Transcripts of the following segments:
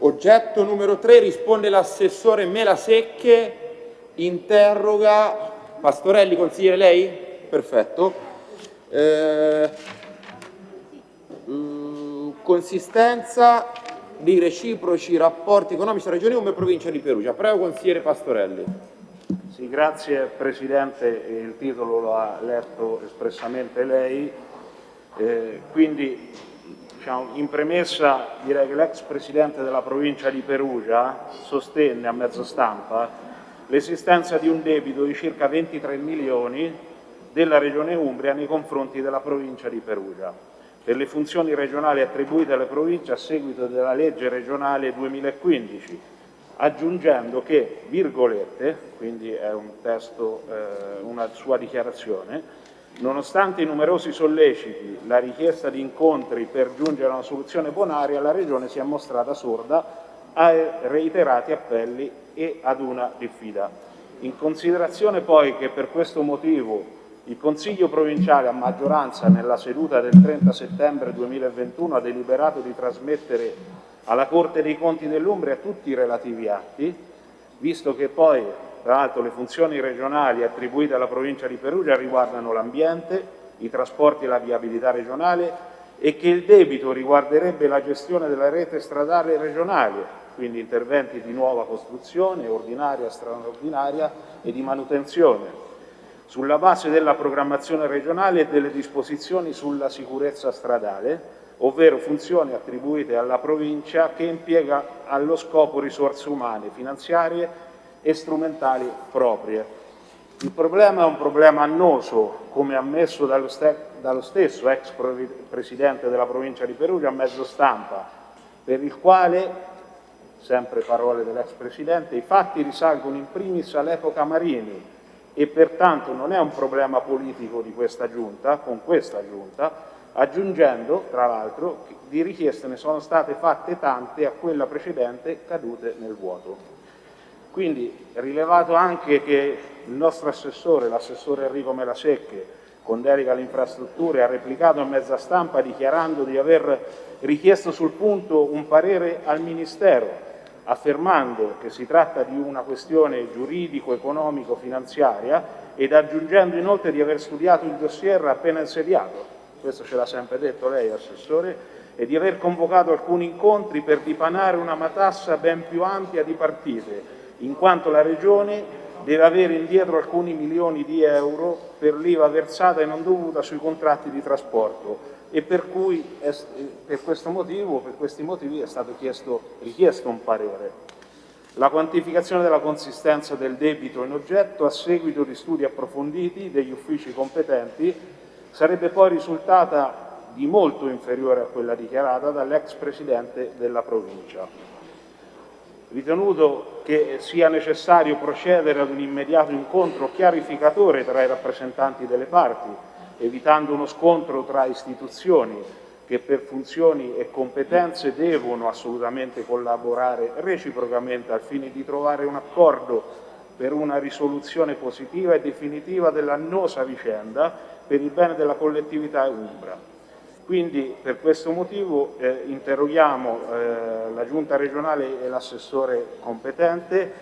Oggetto numero 3 risponde l'assessore Melasecche, interroga Pastorelli, consigliere lei? Perfetto. Eh, mm, consistenza di reciproci rapporti economici tra Regione Umbria e Provincia di Perugia. Prego, consigliere Pastorelli. Sì, grazie Presidente, il titolo lo ha letto espressamente lei, eh, quindi diciamo, in premessa direi che l'ex Presidente della provincia di Perugia sostenne a mezzo stampa l'esistenza di un debito di circa 23 milioni della Regione Umbria nei confronti della provincia di Perugia. Per le funzioni regionali attribuite alle province a seguito della legge regionale 2015 aggiungendo che, virgolette, quindi è un testo, eh, una sua dichiarazione, nonostante i numerosi solleciti, la richiesta di incontri per giungere a una soluzione bonaria, la Regione si è mostrata sorda a reiterati appelli e ad una diffida. In considerazione poi che per questo motivo il Consiglio provinciale a maggioranza nella seduta del 30 settembre 2021 ha deliberato di trasmettere alla Corte dei Conti dell'Umbria tutti i relativi atti, visto che poi, tra l'altro, le funzioni regionali attribuite alla provincia di Perugia riguardano l'ambiente, i trasporti e la viabilità regionale e che il debito riguarderebbe la gestione della rete stradale regionale, quindi interventi di nuova costruzione, ordinaria, straordinaria e di manutenzione, sulla base della programmazione regionale e delle disposizioni sulla sicurezza stradale, ovvero funzioni attribuite alla provincia che impiega allo scopo risorse umane, finanziarie e strumentali proprie. Il problema è un problema annoso, come ammesso dallo, dallo stesso ex presidente della provincia di Perugia a mezzo stampa, per il quale, sempre parole dell'ex presidente, i fatti risalgono in primis all'epoca Marini e pertanto non è un problema politico di questa giunta, con questa giunta, aggiungendo, tra l'altro, di richieste ne sono state fatte tante a quella precedente cadute nel vuoto. Quindi rilevato anche che il nostro assessore, l'assessore Enrico Melasecche, con delega alle infrastrutture, ha replicato in mezza stampa dichiarando di aver richiesto sul punto un parere al Ministero, affermando che si tratta di una questione giuridico-economico-finanziaria ed aggiungendo inoltre di aver studiato il dossier appena insediato. Questo ce l'ha sempre detto lei, Assessore, e di aver convocato alcuni incontri per dipanare una matassa ben più ampia di partite, in quanto la Regione deve avere indietro alcuni milioni di euro per l'IVA versata e non dovuta sui contratti di trasporto e per cui è, per, questo motivo, per questi motivi è stato chiesto, richiesto un parere. La quantificazione della consistenza del debito in oggetto a seguito di studi approfonditi degli uffici competenti sarebbe poi risultata di molto inferiore a quella dichiarata dall'ex presidente della provincia. Ritenuto che sia necessario procedere ad un immediato incontro chiarificatore tra i rappresentanti delle parti, evitando uno scontro tra istituzioni che per funzioni e competenze devono assolutamente collaborare reciprocamente al fine di trovare un accordo per una risoluzione positiva e definitiva dell'annosa vicenda per il bene della collettività umbra. Quindi per questo motivo eh, interroghiamo eh, la Giunta regionale e l'assessore competente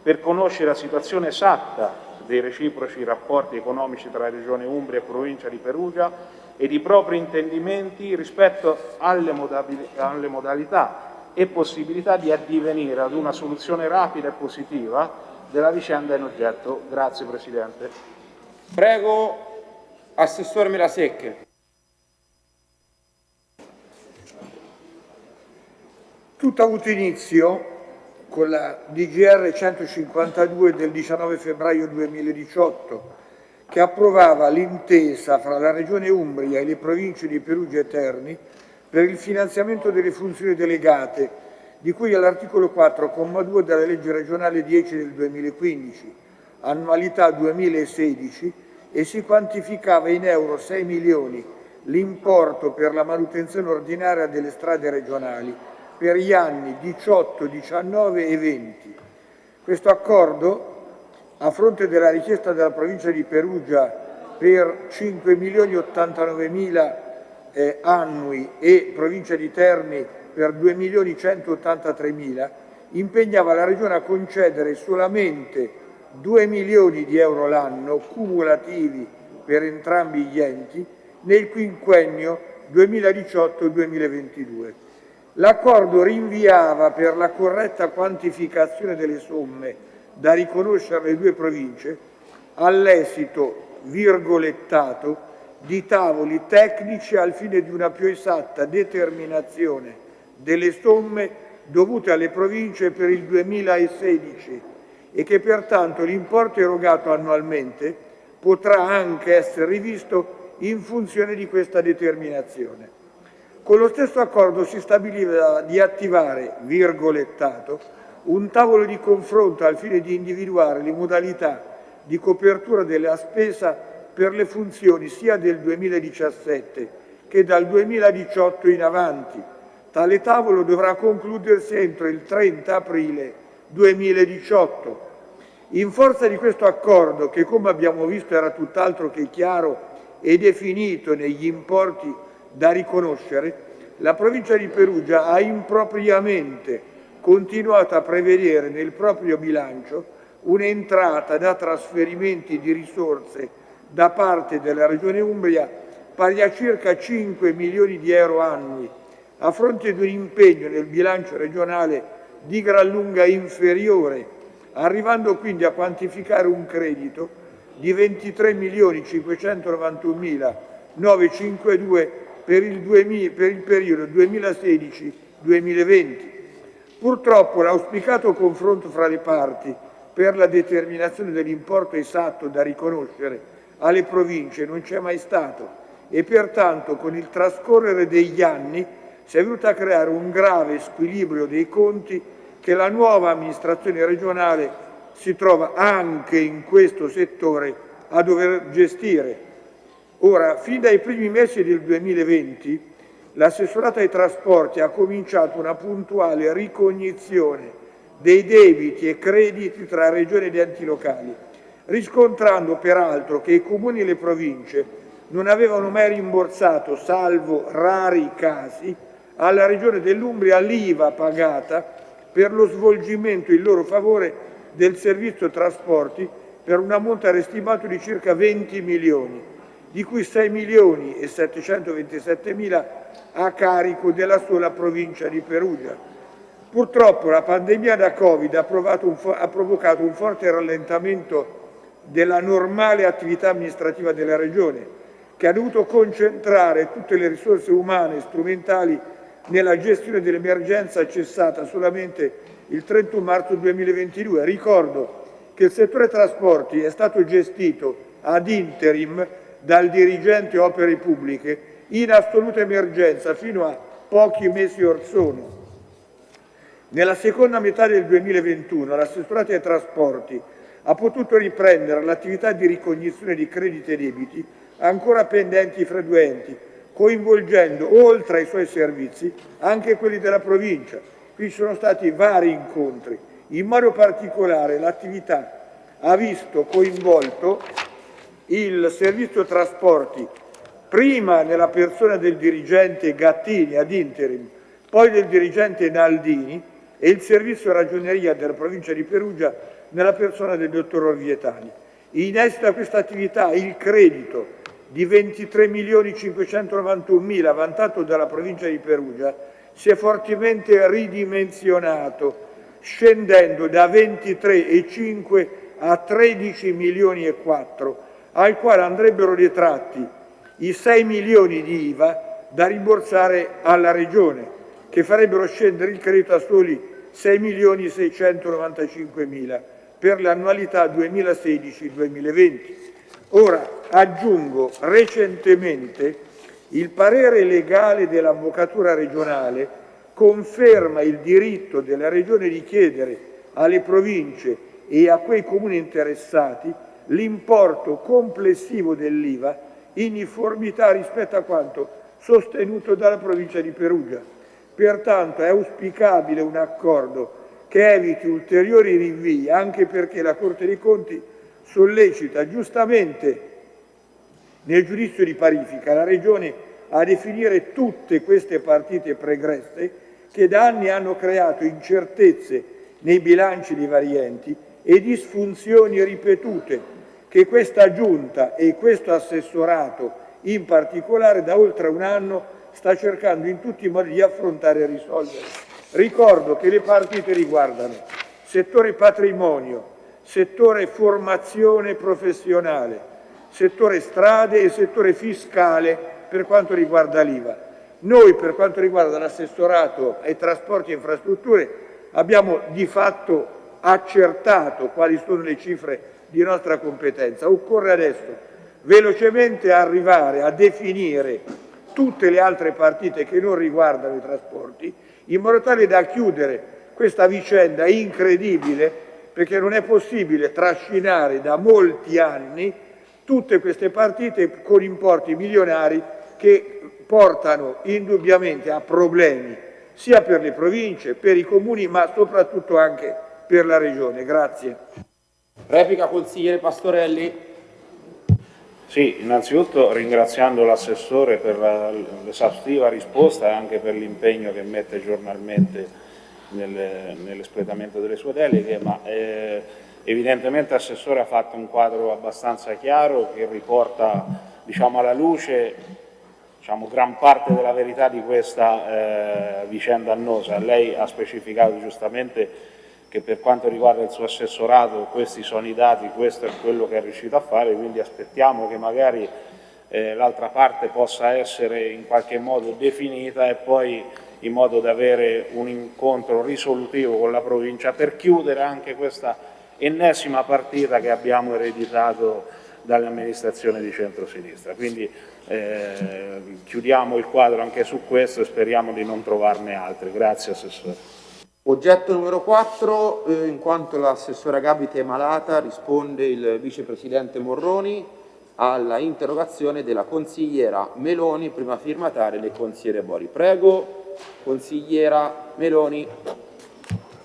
per conoscere la situazione esatta dei reciproci rapporti economici tra Regione Umbria e Provincia di Perugia ed i propri intendimenti rispetto alle, alle modalità e possibilità di addivenire ad una soluzione rapida e positiva della vicenda in oggetto. Grazie Presidente. Prego Assessore Melasecche. Tutto ha avuto inizio con la DGR 152 del 19 febbraio 2018 che approvava l'intesa fra la Regione Umbria e le province di Perugia e Terni per il finanziamento delle funzioni delegate di cui all'articolo 4, comma 2 della legge regionale 10 del 2015, annualità 2016 e si quantificava in euro 6 milioni l'importo per la manutenzione ordinaria delle strade regionali per gli anni 18, 19 e 20. Questo accordo, a fronte della richiesta della provincia di Perugia per 5 milioni 89 mila eh, annui e provincia di Terni per 2.183.000 impegnava la Regione a concedere solamente 2 milioni di euro l'anno cumulativi per entrambi gli enti nel quinquennio 2018-2022. L'accordo rinviava per la corretta quantificazione delle somme da riconoscere alle due province all'esito virgolettato di tavoli tecnici al fine di una più esatta determinazione delle somme dovute alle province per il 2016 e che pertanto l'importo erogato annualmente potrà anche essere rivisto in funzione di questa determinazione. Con lo stesso accordo si stabiliva di attivare, virgolettato, un tavolo di confronto al fine di individuare le modalità di copertura della spesa per le funzioni sia del 2017 che dal 2018 in avanti. Tale tavolo dovrà concludersi entro il 30 aprile 2018. In forza di questo accordo, che come abbiamo visto era tutt'altro che chiaro e definito negli importi da riconoscere, la provincia di Perugia ha impropriamente continuato a prevedere nel proprio bilancio un'entrata da trasferimenti di risorse da parte della Regione Umbria pari a circa 5 milioni di euro annui, a fronte di un impegno nel bilancio regionale di gran lunga inferiore, arrivando quindi a quantificare un credito di 23 milioni 591 mila 952 per il, 2000, per il periodo 2016-2020. Purtroppo l'auspicato confronto fra le parti per la determinazione dell'importo esatto da riconoscere alle province non c'è mai stato e pertanto con il trascorrere degli anni si è venuto a creare un grave squilibrio dei conti che la nuova amministrazione regionale si trova anche in questo settore a dover gestire. Ora, fin dai primi mesi del 2020, l'assessorato ai trasporti ha cominciato una puntuale ricognizione dei debiti e crediti tra regioni ed enti locali, riscontrando peraltro che i comuni e le province non avevano mai rimborsato, salvo rari casi, alla Regione dell'Umbria l'IVA pagata per lo svolgimento in loro favore del servizio trasporti per un ammontare stimato di circa 20 milioni, di cui 6 milioni e 727 mila a carico della sola provincia di Perugia. Purtroppo la pandemia da Covid ha, un ha provocato un forte rallentamento della normale attività amministrativa della Regione, che ha dovuto concentrare tutte le risorse umane e strumentali nella gestione dell'emergenza cessata solamente il 31 marzo 2022. Ricordo che il settore trasporti è stato gestito ad interim dal dirigente opere pubbliche in assoluta emergenza fino a pochi mesi or sono. Nella seconda metà del 2021 l'assessorato ai trasporti ha potuto riprendere l'attività di ricognizione di crediti e debiti ancora pendenti fra due enti, coinvolgendo oltre ai suoi servizi anche quelli della provincia. Qui sono stati vari incontri, in modo particolare l'attività ha visto coinvolto il servizio trasporti prima nella persona del dirigente Gattini ad interim, poi del dirigente Naldini e il servizio ragioneria della provincia di Perugia nella persona del dottor Orvietani. A questa attività il credito di 23 milioni 591 mila vantato dalla provincia di Perugia si è fortemente ridimensionato scendendo da 23,5 a 13 milioni e 4 al quale andrebbero detratti i 6 milioni di IVA da rimborsare alla Regione che farebbero scendere il credito a soli 6 milioni 695 mila per l'annualità 2016-2020. Ora aggiungo recentemente il parere legale dell'Avvocatura regionale conferma il diritto della Regione di chiedere alle province e a quei comuni interessati l'importo complessivo dell'IVA in uniformità rispetto a quanto sostenuto dalla provincia di Perugia. Pertanto è auspicabile un accordo che eviti ulteriori rinvii, anche perché la Corte dei Conti sollecita giustamente nel giudizio di parifica la Regione a definire tutte queste partite pregresse che da anni hanno creato incertezze nei bilanci dei vari enti e disfunzioni ripetute che questa Giunta e questo assessorato in particolare da oltre un anno sta cercando in tutti i modi di affrontare e risolvere. Ricordo che le partite riguardano settore patrimonio, settore formazione professionale, settore strade e settore fiscale per quanto riguarda l'IVA. Noi per quanto riguarda l'assessorato ai trasporti e infrastrutture abbiamo di fatto accertato quali sono le cifre di nostra competenza. Occorre adesso velocemente arrivare a definire tutte le altre partite che non riguardano i trasporti in modo tale da chiudere questa vicenda incredibile perché non è possibile trascinare da molti anni tutte queste partite con importi milionari che portano indubbiamente a problemi sia per le province, per i comuni, ma soprattutto anche per la Regione. Grazie. Replica consigliere Pastorelli. Sì, innanzitutto ringraziando l'assessore per l'esaustiva risposta e anche per l'impegno che mette giornalmente nell'espletamento delle sue deleghe, ma eh, evidentemente l'assessore ha fatto un quadro abbastanza chiaro che riporta diciamo, alla luce diciamo, gran parte della verità di questa eh, vicenda annosa. Lei ha specificato giustamente che per quanto riguarda il suo assessorato questi sono i dati, questo è quello che è riuscito a fare, quindi aspettiamo che magari eh, l'altra parte possa essere in qualche modo definita e poi in modo da avere un incontro risolutivo con la provincia per chiudere anche questa ennesima partita che abbiamo ereditato dall'amministrazione di centrosinistra. Quindi eh, chiudiamo il quadro anche su questo e speriamo di non trovarne altri. Grazie Assessore. Oggetto numero 4, eh, in quanto l'assessora Gabite è malata, risponde il vicepresidente Morroni alla interrogazione della consigliera Meloni, prima firmataria del consigliere Bori. Prego, consigliera Meloni.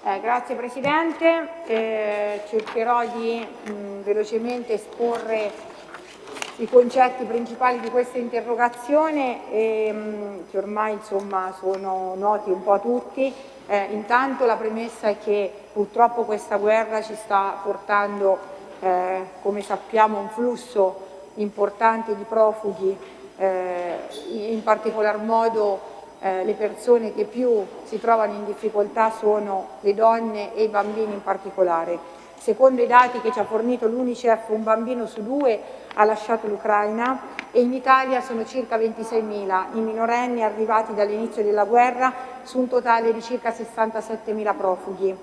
Eh, grazie Presidente, eh, cercherò di mh, velocemente esporre i concetti principali di questa interrogazione e, mh, che ormai insomma, sono noti un po' a tutti. Eh, intanto la premessa è che purtroppo questa guerra ci sta portando, eh, come sappiamo, un flusso importante di profughi, eh, in particolar modo eh, le persone che più si trovano in difficoltà sono le donne e i bambini in particolare. Secondo i dati che ci ha fornito l'Unicef, un bambino su due ha lasciato l'Ucraina e in Italia sono circa 26.000 i minorenni arrivati dall'inizio della guerra su un totale di circa 67.000 profughi.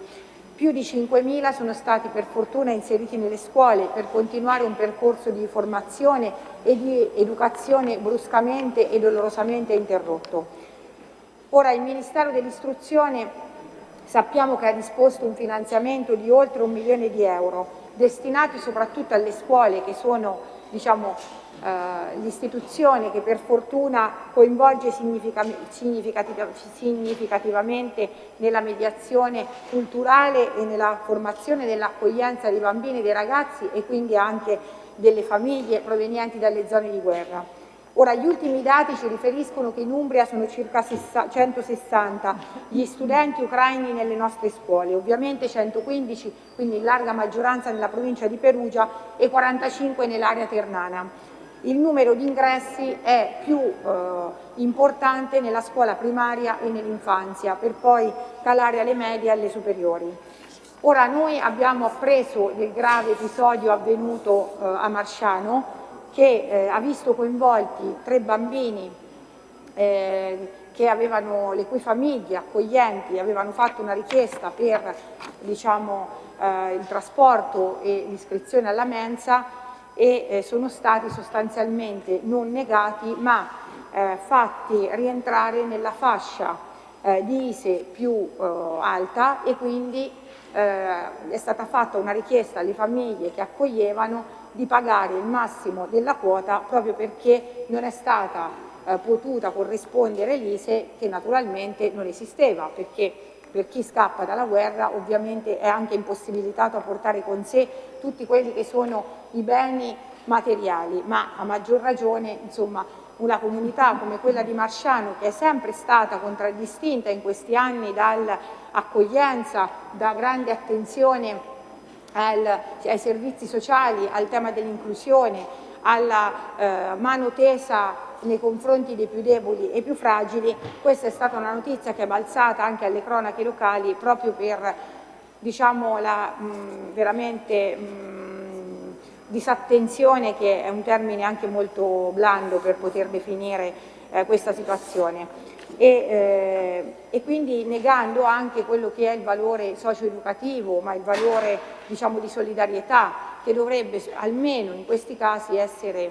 Più di 5.000 sono stati per fortuna inseriti nelle scuole per continuare un percorso di formazione e di educazione bruscamente e dolorosamente interrotto. Ora il Ministero dell'Istruzione sappiamo che ha disposto un finanziamento di oltre un milione di euro destinati soprattutto alle scuole che sono diciamo, eh, l'istituzione che per fortuna coinvolge significativamente nella mediazione culturale e nella formazione dell'accoglienza dei bambini e dei ragazzi e quindi anche delle famiglie provenienti dalle zone di guerra. Ora, gli ultimi dati ci riferiscono che in Umbria sono circa 160 gli studenti ucraini nelle nostre scuole, ovviamente 115, quindi in larga maggioranza nella provincia di Perugia e 45 nell'area ternana. Il numero di ingressi è più eh, importante nella scuola primaria e nell'infanzia, per poi calare alle medie e alle superiori. Ora noi abbiamo appreso del grave episodio avvenuto eh, a Marsciano, che eh, ha visto coinvolti tre bambini eh, avevano, le cui famiglie accoglienti avevano fatto una richiesta per diciamo, eh, il trasporto e l'iscrizione alla mensa e eh, sono stati sostanzialmente non negati ma eh, fatti rientrare nella fascia eh, di ISE più alta e quindi è stata fatta una richiesta alle famiglie che accoglievano di pagare il massimo della quota proprio perché non è stata eh, potuta corrispondere l'ISE che naturalmente non esisteva perché per chi scappa dalla guerra ovviamente è anche impossibilitato a portare con sé tutti quelli che sono i beni materiali, ma a maggior ragione insomma, una comunità come quella di Marsciano che è sempre stata contraddistinta in questi anni dall'accoglienza, da grande attenzione al, ai servizi sociali, al tema dell'inclusione, alla eh, mano tesa nei confronti dei più deboli e più fragili, questa è stata una notizia che è balzata anche alle cronache locali proprio per diciamo, la mh, veramente mh, disattenzione, che è un termine anche molto blando per poter definire eh, questa situazione. E, eh, e, quindi negando anche quello che è il valore socio-educativo, ma il valore diciamo, di solidarietà che dovrebbe almeno in questi casi essere eh,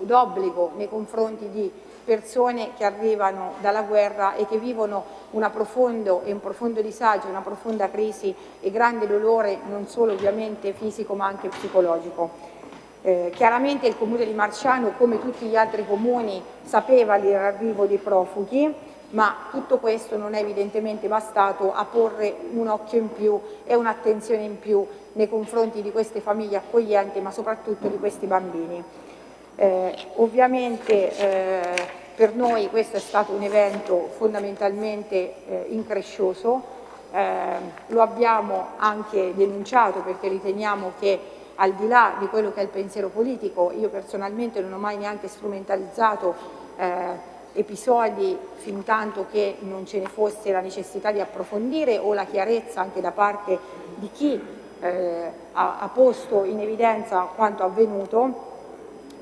d'obbligo nei confronti di persone che arrivano dalla guerra e che vivono profondo, un profondo disagio, una profonda crisi e grande dolore non solo ovviamente fisico ma anche psicologico. Eh, chiaramente il comune di Marciano, come tutti gli altri comuni, sapeva l'arrivo dei profughi, ma tutto questo non è evidentemente bastato a porre un occhio in più e un'attenzione in più nei confronti di queste famiglie accoglienti, ma soprattutto di questi bambini. Eh, ovviamente eh, per noi questo è stato un evento fondamentalmente eh, increscioso, eh, lo abbiamo anche denunciato perché riteniamo che al di là di quello che è il pensiero politico, io personalmente non ho mai neanche strumentalizzato eh, episodi fin tanto che non ce ne fosse la necessità di approfondire o la chiarezza anche da parte di chi eh, ha, ha posto in evidenza quanto avvenuto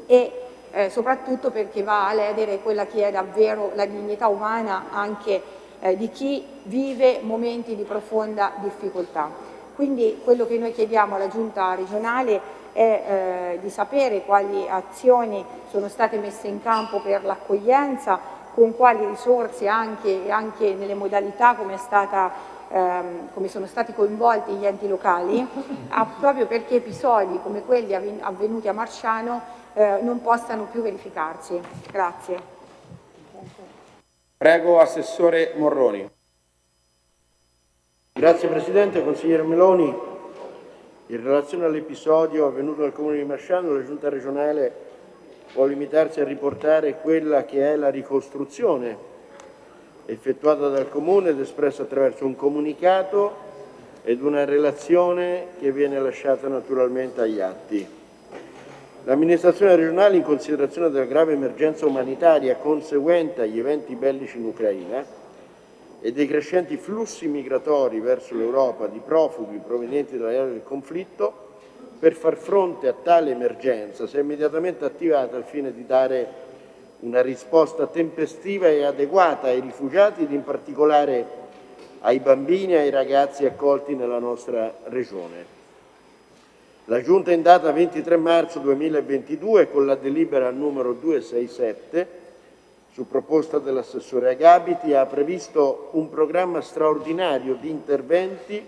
e eh, soprattutto perché va a ledere quella che è davvero la dignità umana anche eh, di chi vive momenti di profonda difficoltà. Quindi quello che noi chiediamo alla Giunta regionale è eh, di sapere quali azioni sono state messe in campo per l'accoglienza, con quali risorse anche, anche nelle modalità come, stata, ehm, come sono stati coinvolti gli enti locali, proprio perché episodi come quelli avvenuti a Marciano eh, non possano più verificarsi. Grazie. Prego Assessore Morroni. Grazie Presidente, Consigliere Meloni. In relazione all'episodio avvenuto nel Comune di Masciano, la Giunta regionale può limitarsi a riportare quella che è la ricostruzione effettuata dal Comune ed espressa attraverso un comunicato ed una relazione che viene lasciata naturalmente agli atti. L'amministrazione regionale, in considerazione della grave emergenza umanitaria conseguente agli eventi bellici in Ucraina e dei crescenti flussi migratori verso l'Europa di profughi provenienti dall'area del conflitto, per far fronte a tale emergenza si è immediatamente attivata al fine di dare una risposta tempestiva e adeguata ai rifugiati ed in particolare ai bambini e ai ragazzi accolti nella nostra regione. La Giunta in data 23 marzo 2022 con la delibera numero 267 su proposta dell'assessore Agabiti ha previsto un programma straordinario di interventi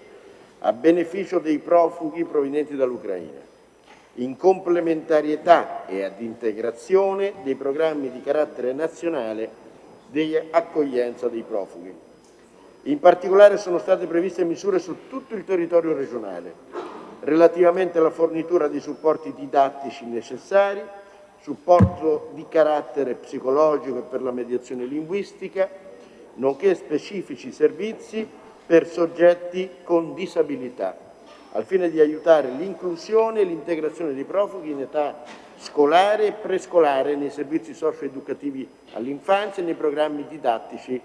a beneficio dei profughi provenienti dall'Ucraina, in complementarietà e ad integrazione dei programmi di carattere nazionale di accoglienza dei profughi. In particolare sono state previste misure su tutto il territorio regionale, relativamente alla fornitura di supporti didattici necessari, supporto di carattere psicologico e per la mediazione linguistica, nonché specifici servizi per soggetti con disabilità, al fine di aiutare l'inclusione e l'integrazione dei profughi in età scolare e prescolare nei servizi socio-educativi all'infanzia e nei programmi didattici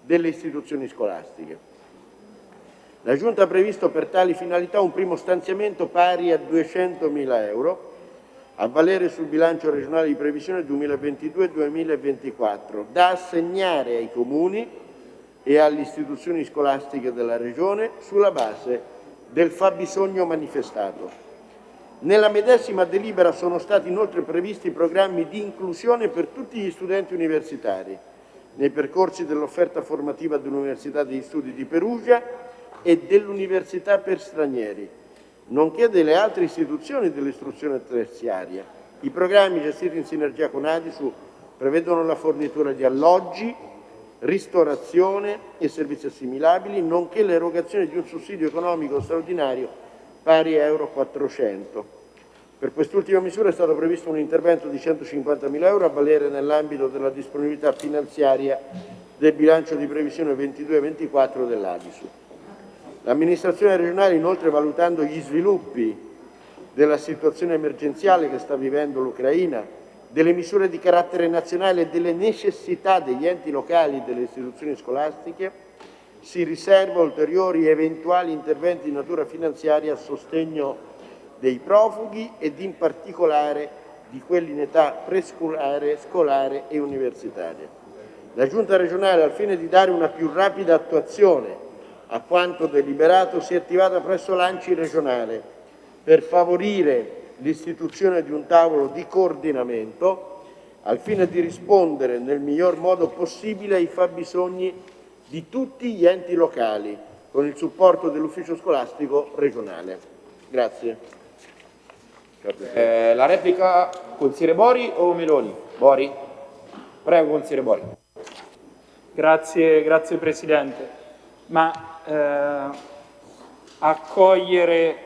delle istituzioni scolastiche. La Giunta ha previsto per tali finalità un primo stanziamento pari a 200.000 euro a valere sul bilancio regionale di previsione 2022-2024 da assegnare ai comuni e alle istituzioni scolastiche della Regione sulla base del fabbisogno manifestato. Nella medesima delibera sono stati inoltre previsti programmi di inclusione per tutti gli studenti universitari nei percorsi dell'offerta formativa dell'Università degli Studi di Perugia e dell'università per stranieri, nonché delle altre istituzioni dell'istruzione terziaria. I programmi gestiti in sinergia con Adisu prevedono la fornitura di alloggi, ristorazione e servizi assimilabili, nonché l'erogazione di un sussidio economico straordinario pari a Euro 400. Per quest'ultima misura è stato previsto un intervento di 150.000 euro a valere nell'ambito della disponibilità finanziaria del bilancio di previsione 22-24 dell'Adisu. L'amministrazione regionale, inoltre, valutando gli sviluppi della situazione emergenziale che sta vivendo l'Ucraina, delle misure di carattere nazionale e delle necessità degli enti locali e delle istituzioni scolastiche, si riserva ulteriori eventuali interventi di natura finanziaria a sostegno dei profughi ed in particolare di quelli in età prescolare, scolare e universitaria. La Giunta regionale, al fine di dare una più rapida attuazione a quanto deliberato, si è attivata presso l'ANCI regionale per favorire l'istituzione di un tavolo di coordinamento al fine di rispondere nel miglior modo possibile ai fabbisogni di tutti gli enti locali con il supporto dell'ufficio scolastico regionale. Grazie. Eh, la replica consigliere Bori o Meloni? Bori? Prego consigliere Bori. Grazie, grazie Presidente. Ma eh, accogliere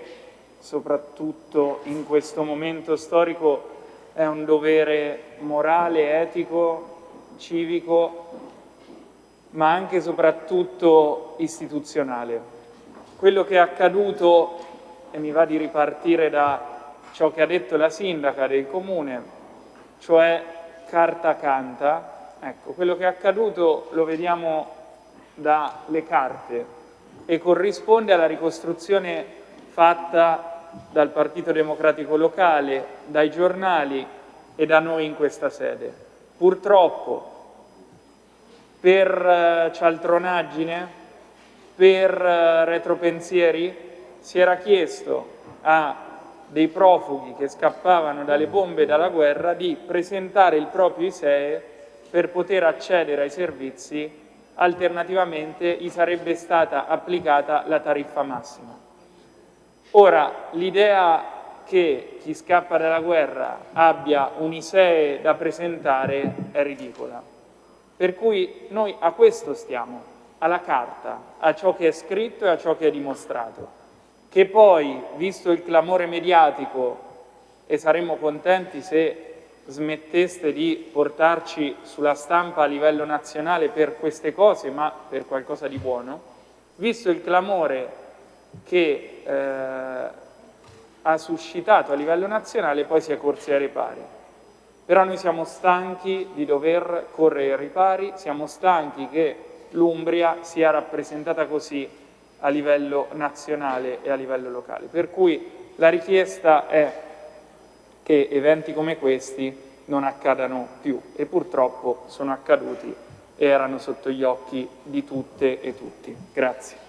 soprattutto in questo momento storico è un dovere morale, etico, civico, ma anche e soprattutto istituzionale. Quello che è accaduto, e mi va di ripartire da ciò che ha detto la sindaca del comune, cioè carta canta, ecco, quello che è accaduto lo vediamo dalle carte e corrisponde alla ricostruzione fatta dal Partito Democratico locale, dai giornali e da noi in questa sede. Purtroppo per eh, cialtronaggine, per eh, retropensieri, si era chiesto a dei profughi che scappavano dalle bombe e dalla guerra di presentare il proprio ISEE per poter accedere ai servizi, alternativamente gli sarebbe stata applicata la tariffa massima. Ora, l'idea che chi scappa dalla guerra abbia un ISEE da presentare è ridicola. Per cui noi a questo stiamo, alla carta, a ciò che è scritto e a ciò che è dimostrato che poi, visto il clamore mediatico, e saremmo contenti se smetteste di portarci sulla stampa a livello nazionale per queste cose, ma per qualcosa di buono, visto il clamore che eh, ha suscitato a livello nazionale, poi si è corsi ai ripari. Però noi siamo stanchi di dover correre ai ripari, siamo stanchi che l'Umbria sia rappresentata così a livello nazionale e a livello locale. Per cui la richiesta è che eventi come questi non accadano più e purtroppo sono accaduti e erano sotto gli occhi di tutte e tutti. Grazie.